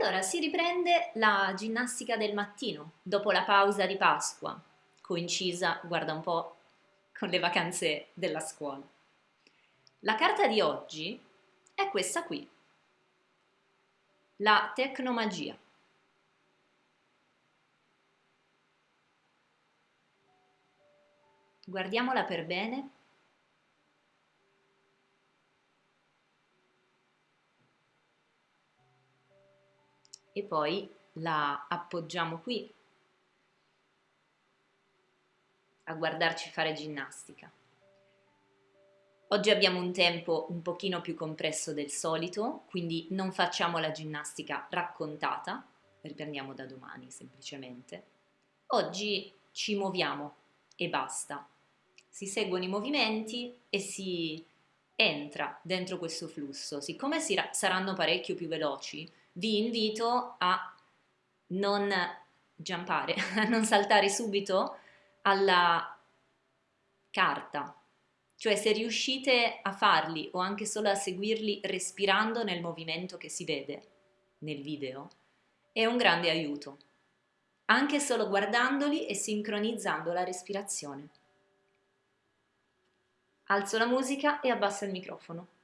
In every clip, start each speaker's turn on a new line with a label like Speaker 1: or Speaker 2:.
Speaker 1: Allora, si riprende la ginnastica del mattino, dopo la pausa di Pasqua, coincisa, guarda un po', con le vacanze della scuola. La carta di oggi è questa qui, la tecnomagia. Guardiamola per bene e poi la appoggiamo qui a guardarci fare ginnastica. Oggi abbiamo un tempo un pochino più compresso del solito, quindi non facciamo la ginnastica raccontata, riprendiamo da domani semplicemente. Oggi ci muoviamo e basta. Si seguono i movimenti e si entra dentro questo flusso. Siccome saranno parecchio più veloci, vi invito a non giampare, a non saltare subito alla carta. Cioè se riuscite a farli o anche solo a seguirli respirando nel movimento che si vede nel video, è un grande aiuto. Anche solo guardandoli e sincronizzando la respirazione. Alzo la musica e abbasso il microfono.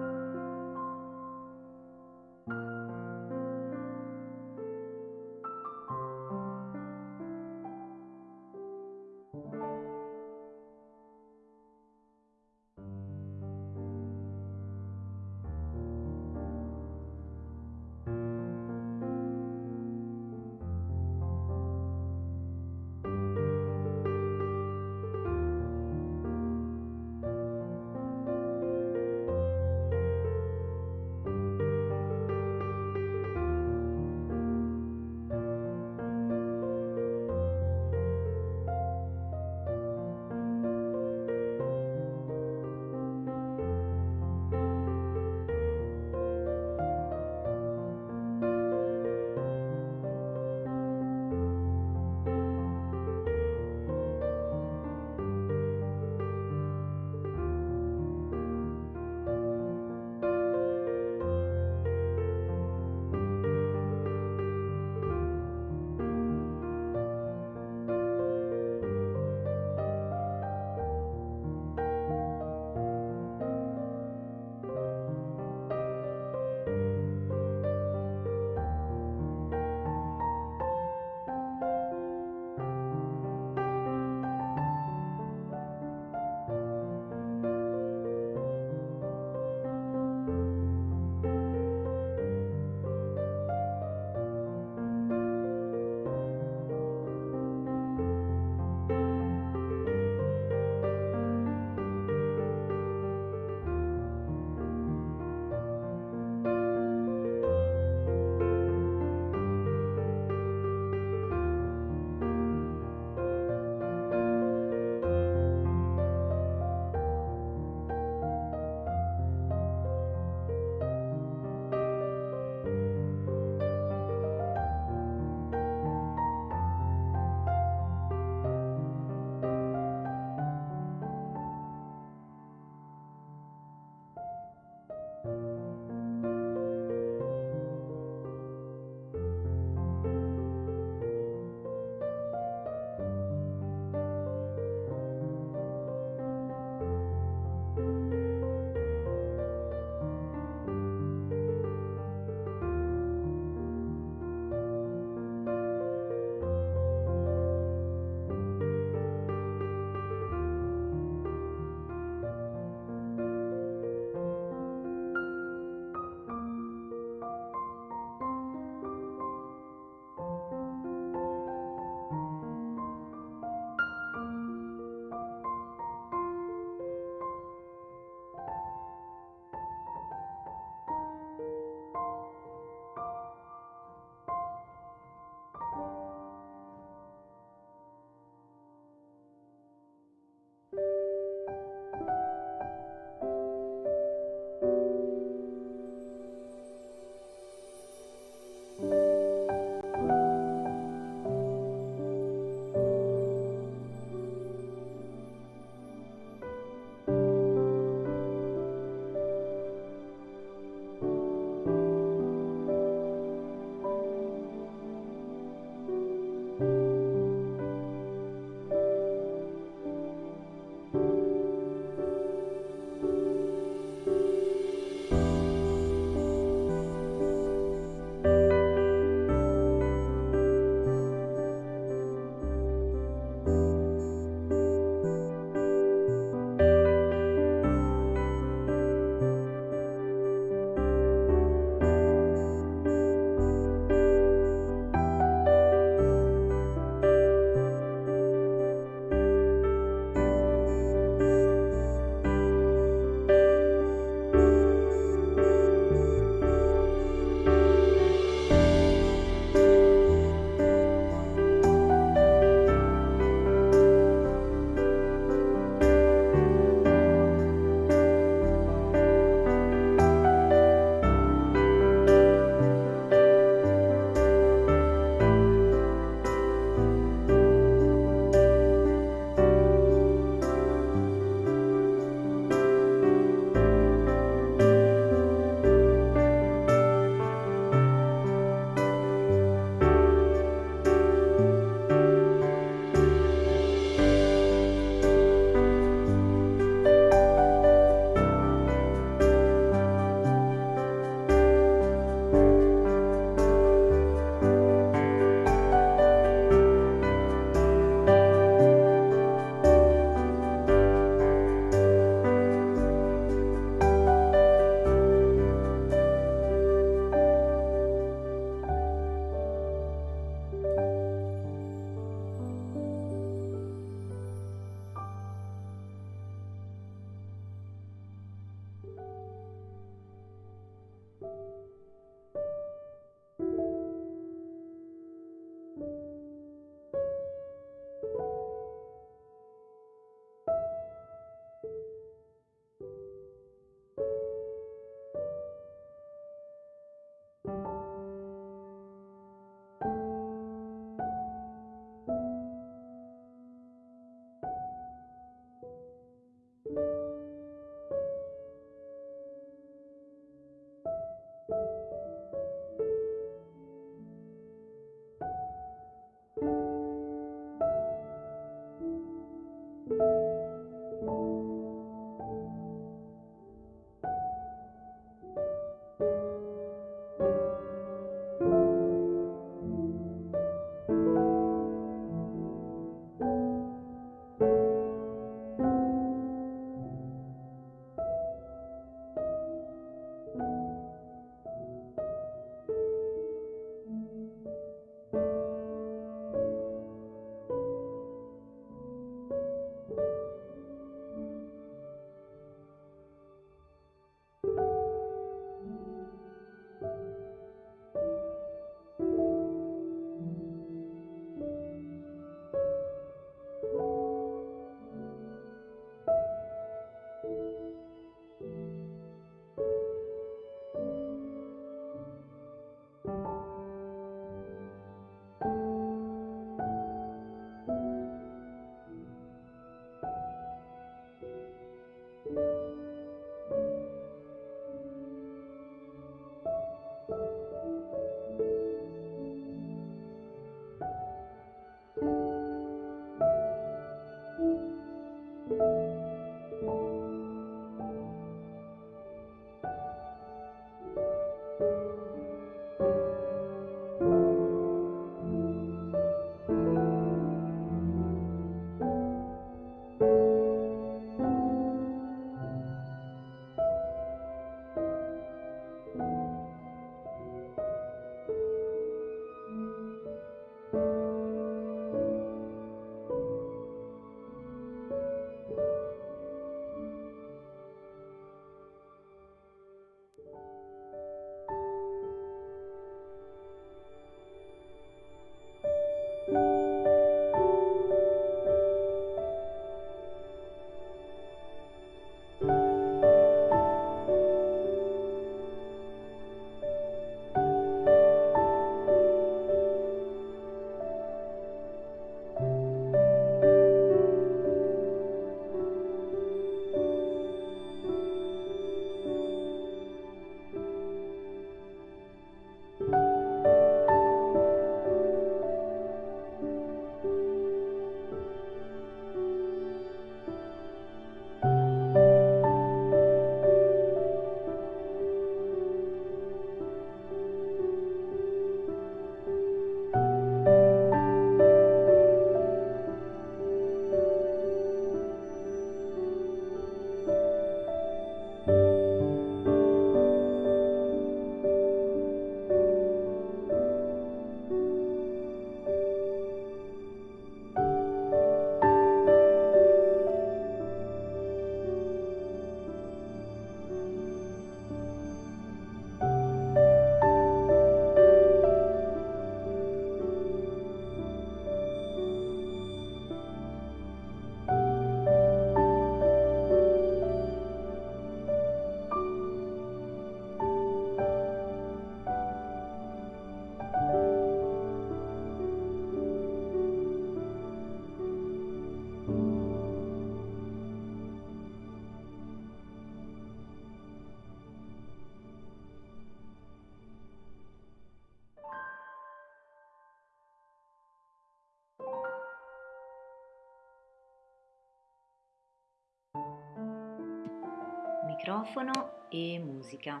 Speaker 1: Microfono e musica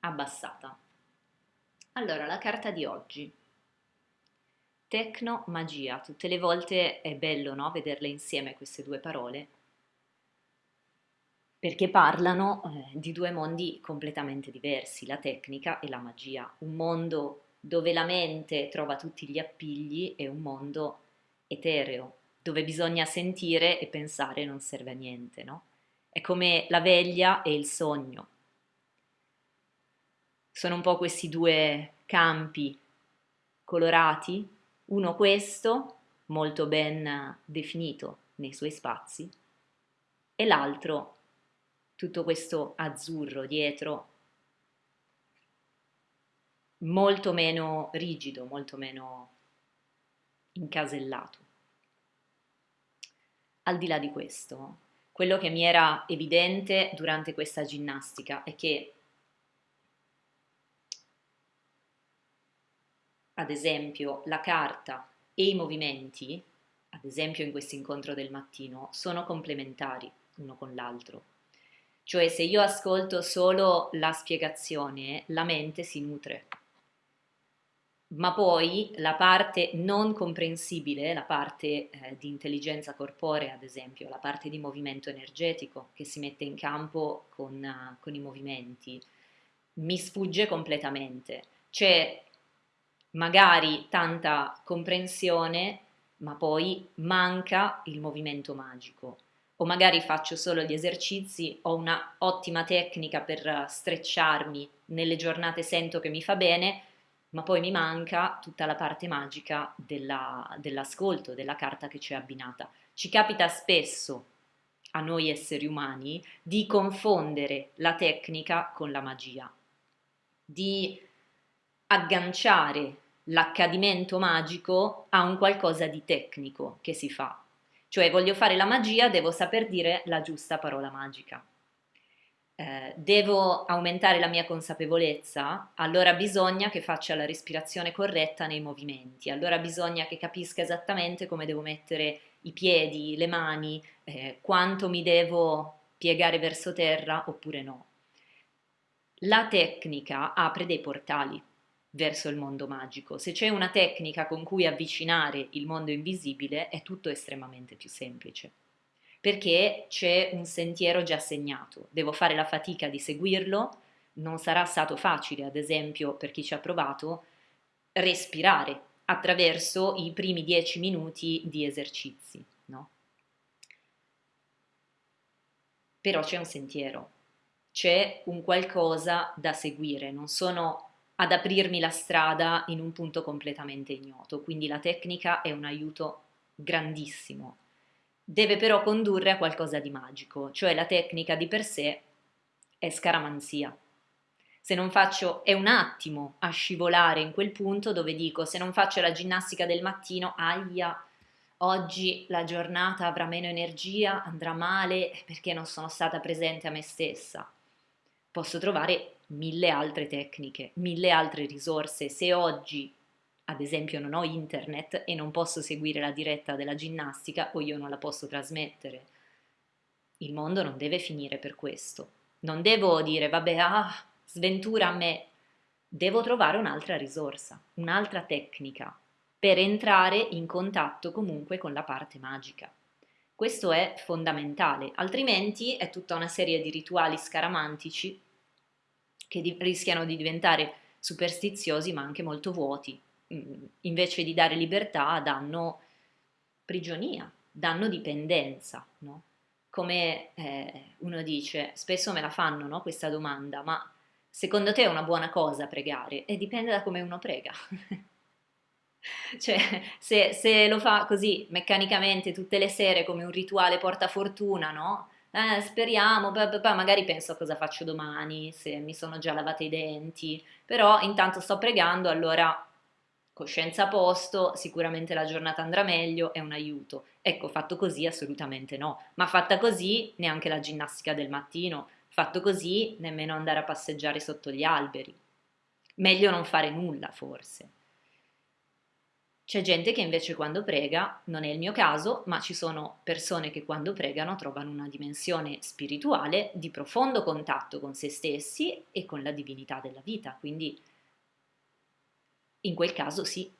Speaker 1: abbassata. Allora, la carta di oggi. Tecno magia, tutte le volte è bello no? vederle insieme queste due parole perché parlano eh, di due mondi completamente diversi, la tecnica e la magia, un mondo dove la mente trova tutti gli appigli e un mondo etereo, dove bisogna sentire e pensare non serve a niente, no? È come la veglia e il sogno. Sono un po' questi due campi colorati, uno questo, molto ben definito nei suoi spazi, e l'altro tutto questo azzurro dietro, molto meno rigido, molto meno incasellato. Al di là di questo, quello che mi era evidente durante questa ginnastica è che, ad esempio, la carta e i movimenti, ad esempio in questo incontro del mattino, sono complementari uno con l'altro. Cioè se io ascolto solo la spiegazione, la mente si nutre ma poi la parte non comprensibile, la parte eh, di intelligenza corporea, ad esempio, la parte di movimento energetico che si mette in campo con, uh, con i movimenti, mi sfugge completamente. C'è magari tanta comprensione, ma poi manca il movimento magico. O magari faccio solo gli esercizi, ho una ottima tecnica per strecciarmi, nelle giornate sento che mi fa bene, ma poi mi manca tutta la parte magica della, dell'ascolto, della carta che ci è abbinata. Ci capita spesso a noi esseri umani di confondere la tecnica con la magia, di agganciare l'accadimento magico a un qualcosa di tecnico che si fa. Cioè voglio fare la magia, devo saper dire la giusta parola magica. Eh, devo aumentare la mia consapevolezza, allora bisogna che faccia la respirazione corretta nei movimenti, allora bisogna che capisca esattamente come devo mettere i piedi, le mani, eh, quanto mi devo piegare verso terra oppure no. La tecnica apre dei portali verso il mondo magico. Se c'è una tecnica con cui avvicinare il mondo invisibile è tutto estremamente più semplice perché c'è un sentiero già segnato, devo fare la fatica di seguirlo, non sarà stato facile, ad esempio, per chi ci ha provato, respirare attraverso i primi dieci minuti di esercizi, no? Però c'è un sentiero, c'è un qualcosa da seguire, non sono ad aprirmi la strada in un punto completamente ignoto, quindi la tecnica è un aiuto grandissimo deve però condurre a qualcosa di magico, cioè la tecnica di per sé è scaramanzia. Se non faccio, è un attimo a scivolare in quel punto dove dico se non faccio la ginnastica del mattino, aia, oggi la giornata avrà meno energia, andrà male perché non sono stata presente a me stessa. Posso trovare mille altre tecniche, mille altre risorse. Se oggi ad esempio non ho internet e non posso seguire la diretta della ginnastica o io non la posso trasmettere. Il mondo non deve finire per questo. Non devo dire, vabbè, ah, sventura a me. Devo trovare un'altra risorsa, un'altra tecnica per entrare in contatto comunque con la parte magica. Questo è fondamentale, altrimenti è tutta una serie di rituali scaramantici che di rischiano di diventare superstiziosi ma anche molto vuoti, invece di dare libertà danno prigionia, danno dipendenza, no? Come eh, uno dice, spesso me la fanno no, questa domanda, ma secondo te è una buona cosa pregare? E dipende da come uno prega. cioè, se, se, lo fa così meccanicamente tutte le sere come un rituale porta fortuna, no? Eh, speriamo, poi magari penso a cosa faccio domani, se mi sono già lavate i denti, però intanto sto pregando, allora Coscienza a posto, sicuramente la giornata andrà meglio, è un aiuto. Ecco, fatto così assolutamente no, ma fatta così neanche la ginnastica del mattino, fatto così nemmeno andare a passeggiare sotto gli alberi. Meglio non fare nulla forse. C'è gente che invece quando prega, non è il mio caso, ma ci sono persone che quando pregano trovano una dimensione spirituale di profondo contatto con se stessi e con la divinità della vita, quindi in quel caso sì.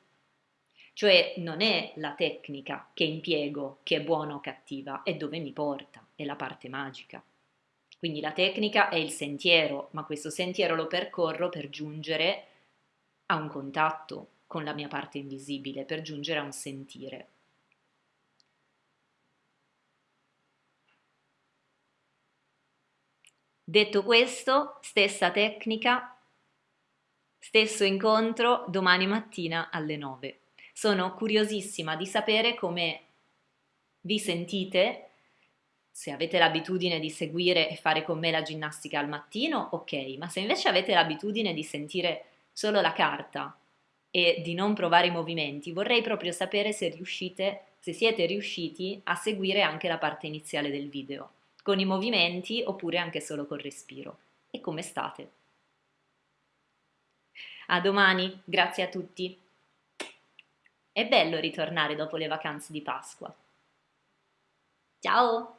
Speaker 1: Cioè non è la tecnica che impiego che è buona o cattiva, è dove mi porta, è la parte magica. Quindi la tecnica è il sentiero, ma questo sentiero lo percorro per giungere a un contatto con la mia parte invisibile, per giungere a un sentire. Detto questo, stessa tecnica Stesso incontro domani mattina alle 9. Sono curiosissima di sapere come vi sentite, se avete l'abitudine di seguire e fare con me la ginnastica al mattino, ok, ma se invece avete l'abitudine di sentire solo la carta e di non provare i movimenti, vorrei proprio sapere se riuscite, se siete riusciti a seguire anche la parte iniziale del video, con i movimenti oppure anche solo col respiro. E come state? A domani, grazie a tutti. È bello ritornare dopo le vacanze di Pasqua. Ciao!